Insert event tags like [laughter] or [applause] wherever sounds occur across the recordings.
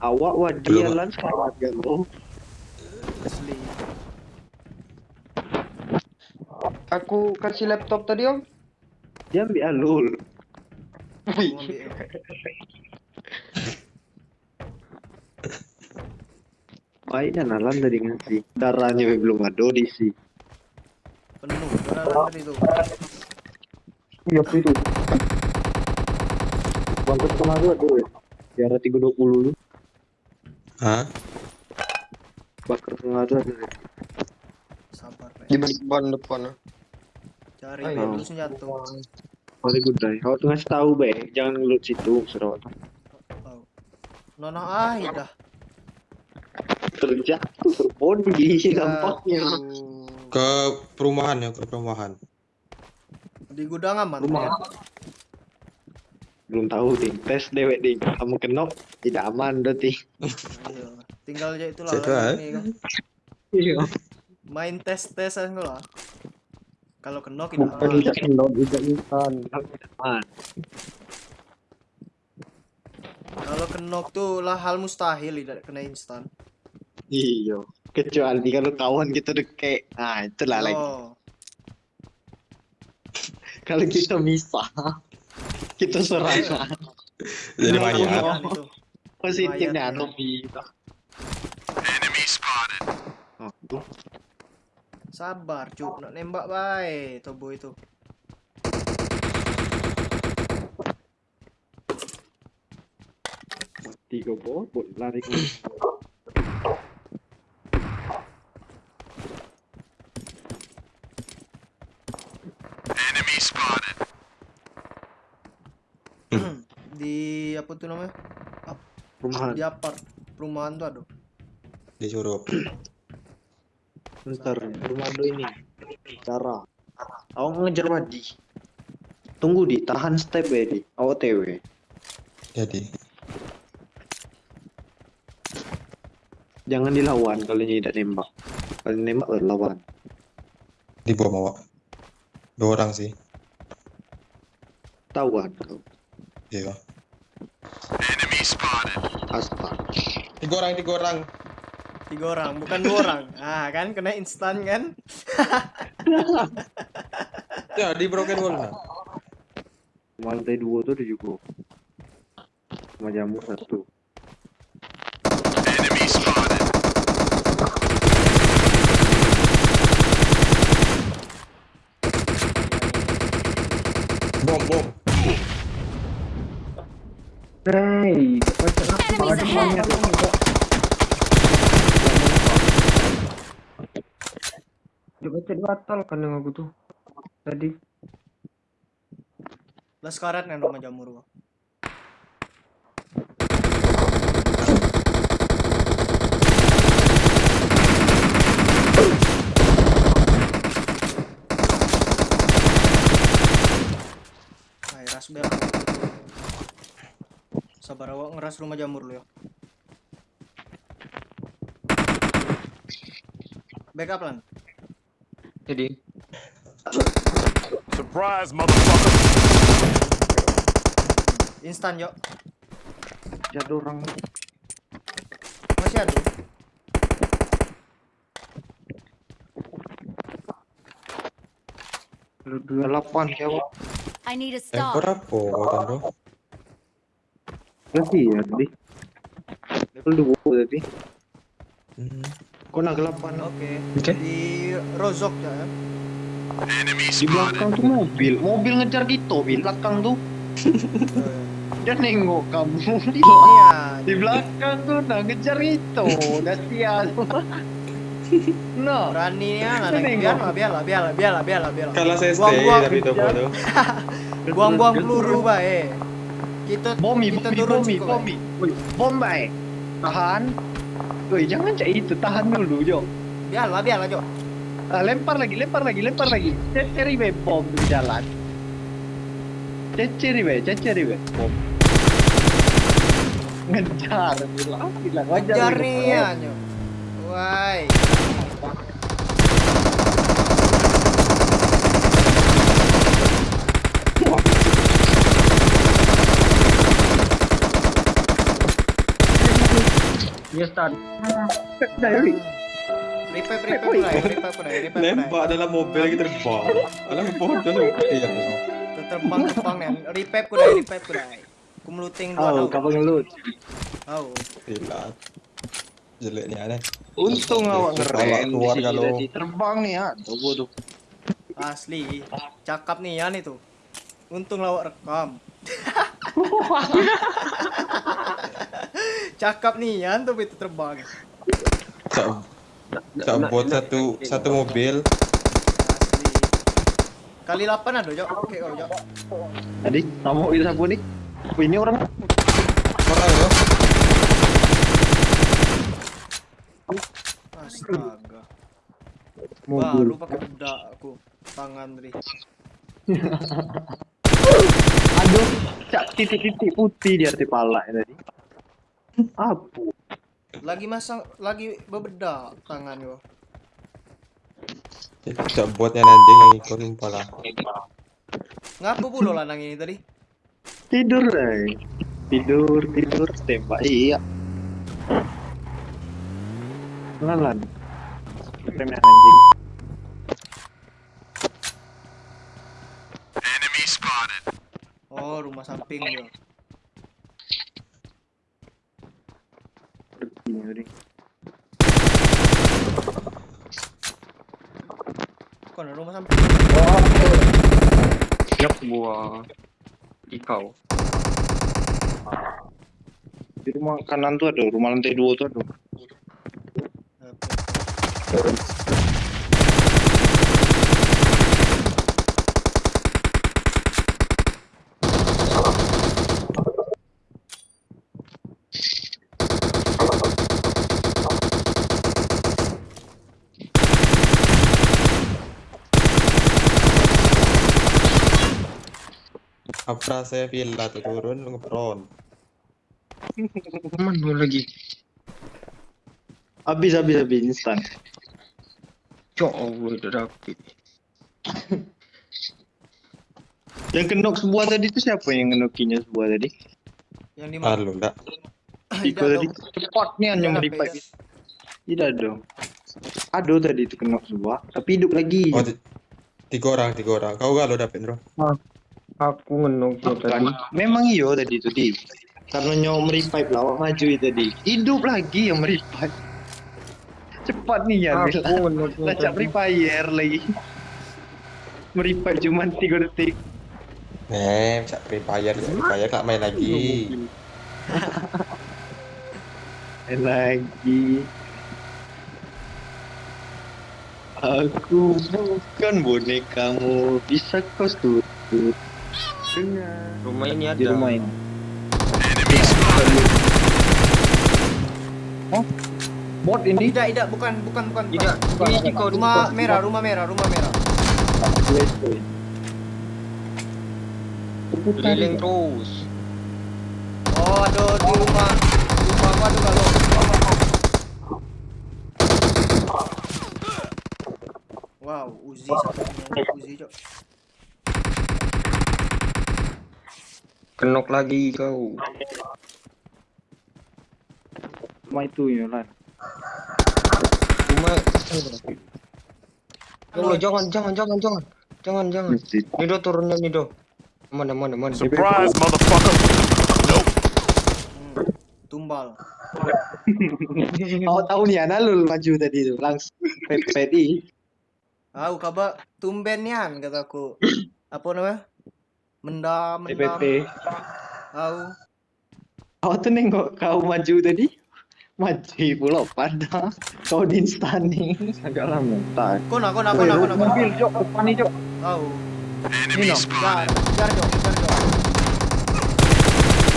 Awak wah dia lan selamat gak lo? Asli. Aku kasih laptop tadi om. Dia ambil alul. [laughs] Baik dan alam tadi ngasih. Darahnya belum ada diisi. Penuh. Berapa tadi tuh? Iya itu. Bangkit ke mana ada ya? Di arah 320 lu. Hah? Bakar ada ada. Sabar, Pak. Di depan depan. Cari Ayo. dulu senjata. Mari good day. Kau tuh ngasih tahu be, jangan ngelut situ serawat. Oh. Nono ah, dah. Terjatuh terbodi nampaknya. Ke perumahan ya, ke perumahan. Di gudang aman. Rumah. ya? Belum tahu ding. Tes dewek ding. Kamu kenok tidak aman berarti. Iya. Tinggal aja tahu, ini kan. Iya. Main tes-tesan kau lah. Kalau kena kita Bukan aman. tidak kenal tidak. Aman. Kalau kenok tuh lah hal mustahil tidak kena instan. Iya. Kecuali kalau kawan kita deket. Nah, itulah lagi. Oh, Kalau kita misah, kita serangan. Jadi Iya, mayat. kan itu. Positifnya bisa. Oh, tuh. Sabar, cuk. Nak nembak baik tobo itu. tiga bobot lari ke Di apa tuh namanya? perumahan. Di apart. Perumahan tuh aduh. Disuruh. [clears throat] Bentar, rumah do ini. Cara. Awak ngejar Wadi. Tunggu di, tahan step ya di. Awak TW. Jadi. Jangan dilawan kalau tidak nembak. Kalau nembak baru lawan. Di bom awak. Dua orang sih. Tawan kau. Iya. Astaga. Tiga orang, tiga orang. Tiga orang, bukan dua orang. Ah, kan kena instan kan? [laughs] Ya, di broken wall nah. Lantai dua tuh ada juga. Sama jamur satu. Hey, batal kan yang aku tuh tadi. Lah sekarat kan rumah jamur gua. Hai, ras bel. Sabar awak ngeras rumah jamur lu ya. Backup lan. Jadi Surprise, motherfucker! Instan yuk. Ada orang. Masih ada. Dua delapan siapa? I need a Eh, stop. berapa kau bro? Ya tadi. Level dua tadi. Hmm. Kau nak delapan? Oke. Oke. Di Rozok ya. Di belakang tuh mobil. Mobil ngejar kita. Di belakang [laughs] tuh. Dia nengok kamu. Di, [laughs] Iya. di belakang tuh nah ngejar itu. Udah sial. [laughs] No. Beraninya lah, Nengok. biarlah, biarlah, biarlah, biarlah, biarlah. Kalah saya stay Buang-buang, tapi topo tuh. buang-buang peluru bae. Kita Bomi, kita bomi, turun bomi, cukup, bomi. Woi, bom baik. Tahan. Woi, jangan cak itu. Tahan dulu, Jo. Biarlah, biarlah, Jo. Ah, lempar lagi, lempar lagi, lempar lagi. Ceceri be bom di jalan. Ceceri be, ceceri be. Bom. Ngejar, bilang, bilang gitu. nih ya, Jo. Wai. Dia start. Dari. Revive ku Nembak dalam mobil lagi terbang. Alam bodoh lu. Iya. Tu Terbang terbang nen. Revive ku dai, revive ku meluting dua Oh, kau ngelut. Oh. Gila. Jeleknya aneh. Untung awak ngerem keluar kalau-. Terbang nih ya. Tunggu tuh. Asli. Cakap nih Yan itu. Untung lawak rekam. [laughs] [laughs] Cakap nih Yan tuh itu terbang. Cak, cak buat satu satu mobil. Asli. Kali 8 ada, Jok. Oke, kau, Jok. Tadi kamu itu siapa nih? Oh, ini orang Orang ya. Astaga. Baru pakai bedak aku. Tangan tadi. [laughs] Aduh, cak titik-titik putih di arti pala ya tadi. Apa? Lagi masang lagi bebedak tangan yo. Cak buatnya anjing yang ikut pala. Ngapa pula lanang ini tadi? Tidur deh. Tidur, tidur, tembak. Iya. Lalan. Remnya anjing. Oh, rumah samping yo. Samping. Siap buah. Ikau. Di rumah kanan tuh ada, rumah lantai dua tuh ada. Apa saya villa tuh turun lu ngepron. Aman dua lagi. Habis, habis, habis, instan. Ya Allah, udah dapet. Yang kenok sebuah tadi itu siapa yang ngenokinya sebuah tadi? Yang di mana? Halo, enggak. Iko tadi cepat nih hanya Tidak, meripat. tidak. Dong. Aduh tadi itu kenok sebuah, tapi hidup lagi. Oh, ti- tiga orang, tiga orang. Kau galau dapet, Bro. Aku ngenok dia tadi. Kan, memang iyo tadi itu di. Karena nyawa meripat lawak maju itu tadi. Hidup lagi yang meripat. Cepat nih ya, Aku ngenok Lacak fire lagi. Meripat cuma 3 detik. Free fire, bisa free fire, tak main lagi. Main lagi. Aku bukan bonekamu. Bisa kau tutup Rumah ini ada. di rumah ini. Oh, bot ini. Tidak, tidak, bukan, bukan, bukan. bukan. Tidak, kau Rumah merah, rumah merah, rumah merah. Keliling terus. Oh, aduh di rumah. Rumah aku ada kalau. Wow, Uzi satunya. Uzi, Cok. Kenok lagi kau. Rumah itu ya lan. Rumah. Oh, jangan, jangan, jangan, jangan. Jangan, jangan. Nido turunnya Nido. Mana, mana, mana. Surprise, motherfucker. Hmm. Tumbal. Kau tahu nih anak lu maju tadi itu langsung pedi. Tahu kabar tumben nian kataku. Apa namanya? Mendam, mendam. TPP. Tahu. Kau tuh nengok kau maju tadi. Maju pula pada kau di instan nih. Agak lama. Tak. Kona, kona, kona, kona, kona. Mobil jok depan nih jok. Tahu. Ini no. Jar, jar jok, jar jok.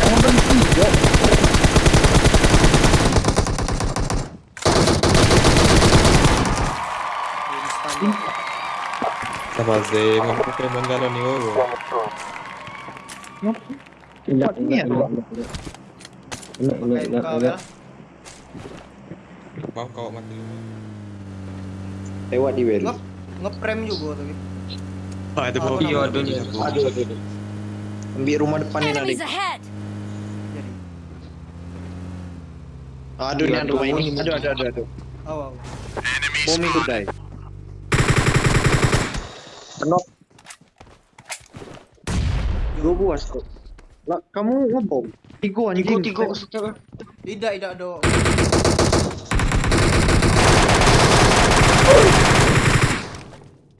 Jangan berhenti jok. Zee, ngomong Pokemon galon nih, oh. Cepat nih ya. Enak, enak, Pakai enak, muka enak. Mau kau mati. Lewat di ngeprem juga tadi. Ah, itu Iya, ada. Aduh, aduh, aduh. Ambil rumah depan ini nanti. Aduh, ini rumah ini. Aduh, aduh, aduh, aduh. Bom itu dai. Buas kok. Lah, kamu ngebom. Tiga anjing. Tiga tiga setiap. Tidak, tidak do.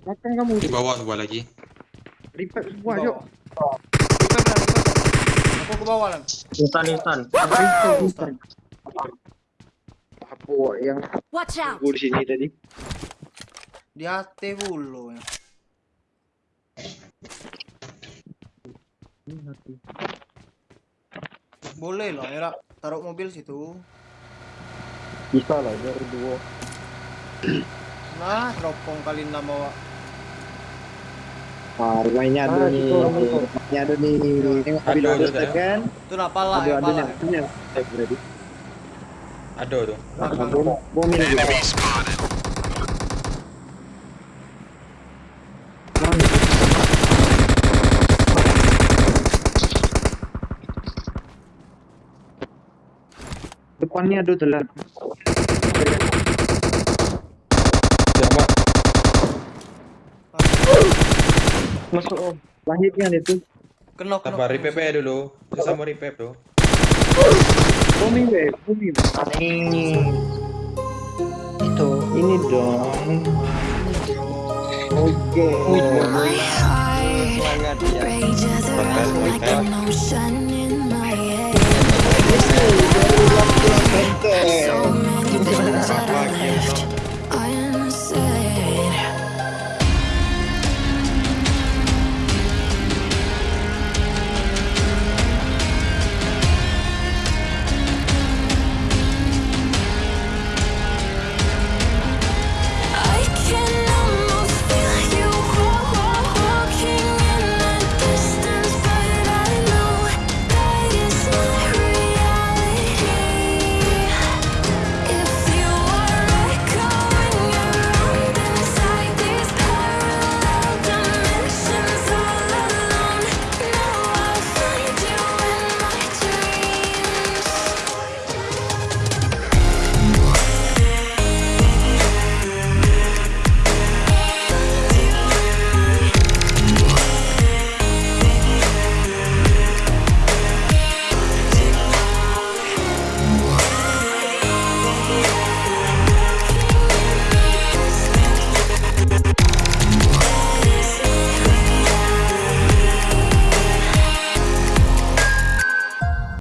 Makan kamu. Di bawah sebuah lagi. Repack bawah. yuk. Aku ke bawah lan. Instan instan. Apa yang Watch out! gue di sini tadi? Di hati dulu ya. Boleh lah, ya. Taruh mobil situ. Bisa lah, biar dua. Nah, teropong kali enam bawa. Ah, rumahnya ada nih. Rumahnya ada nih. Ada, step ada. kan? Itu ya, pala. nih. Punya step berarti. Ada tuh. Bom ini juga. Depannya ada telan. Siapa? Masuk om. Lahirnya itu. Kenok, kenok. Ya dulu. Susah mau repair tuh. Bom ini, bom ini. Itu. Ini dong. Oke. Heart Semangat ya. Bakal kita.